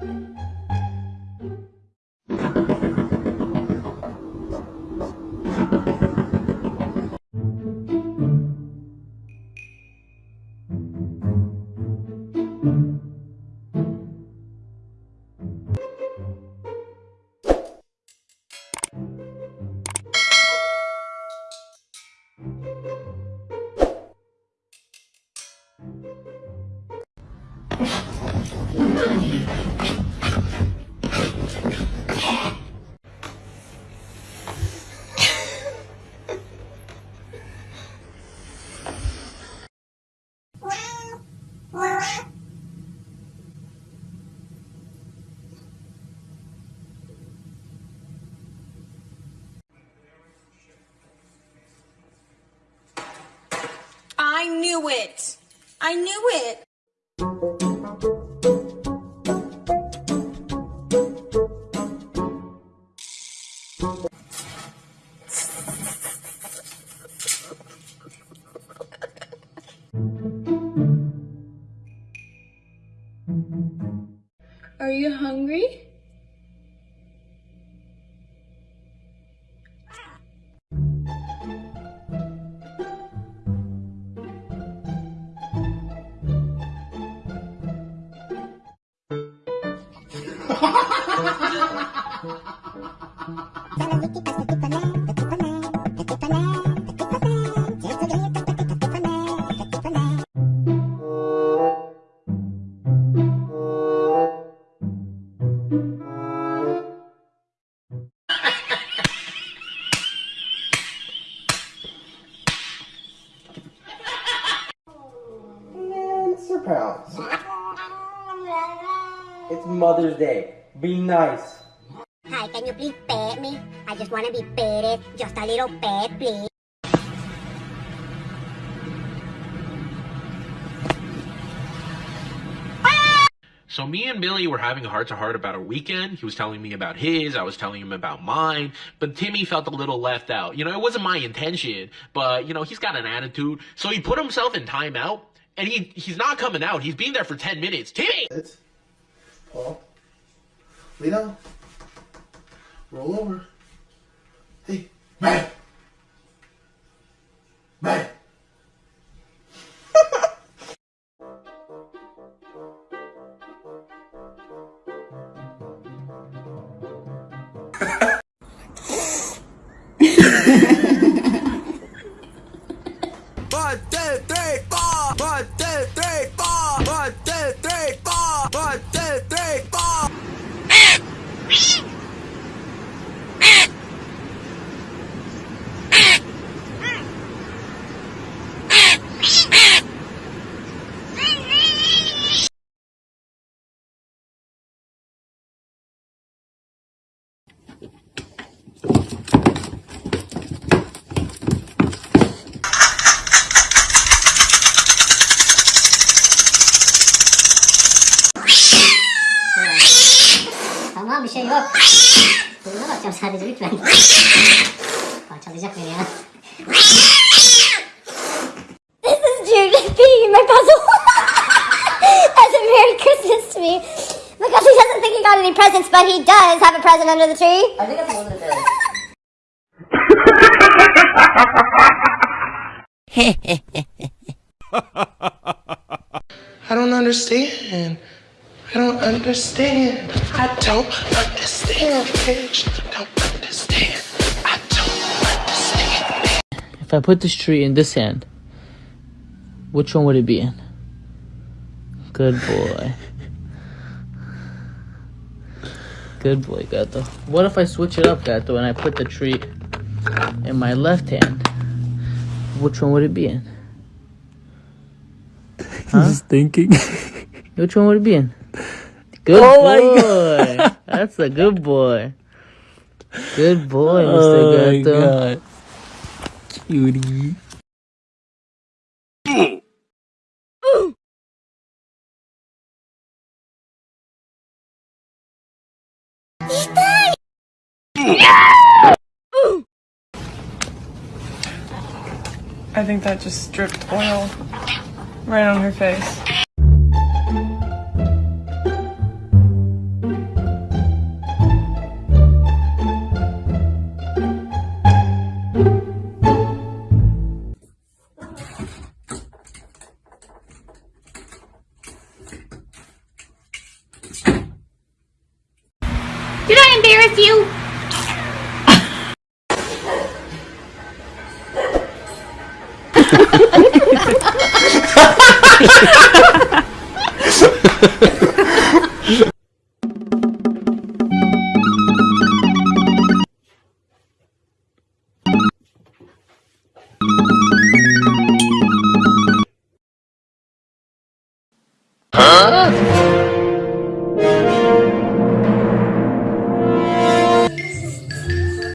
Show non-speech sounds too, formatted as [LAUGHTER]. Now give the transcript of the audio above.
thank mm -hmm. you I knew it. I knew it. Are you hungry? [LAUGHS] Mr. Mother's Day. Be nice. Hi, can you please pet me? I just want to be petted. Just a little pet, please. So me and Billy were having a heart to heart about our weekend. He was telling me about his, I was telling him about mine, but Timmy felt a little left out. You know, it wasn't my intention, but you know, he's got an attitude. So he put himself in timeout and he he's not coming out. He's been there for 10 minutes. Timmy! It's Paul. Lay down. Roll over. Hey. Man. Bir şey yok. Burnuna bakacağım sadece lütfen. Parçalayacak beni ya. This is Jude being my puzzle. As a Merry Christmas to me. Because he doesn't think he got any presents, but he does have a present under the tree. I think that's a little bit. I don't understand. I don't understand. I don't understand, bitch. Don't understand. I don't understand. If I put this tree in this hand, which one would it be in? Good boy. Good boy, Gato. What if I switch it up, Gato, and I put the tree in my left hand? Which one would it be in? [LAUGHS] Huh? Just thinking. Which one would it be in? Good Oh my boy. [LAUGHS] That's a good boy. Good boy, oh Mr. my Gato. god. Cutie. I think that just dripped oil right on her face. Embarrass you? [LAUGHS]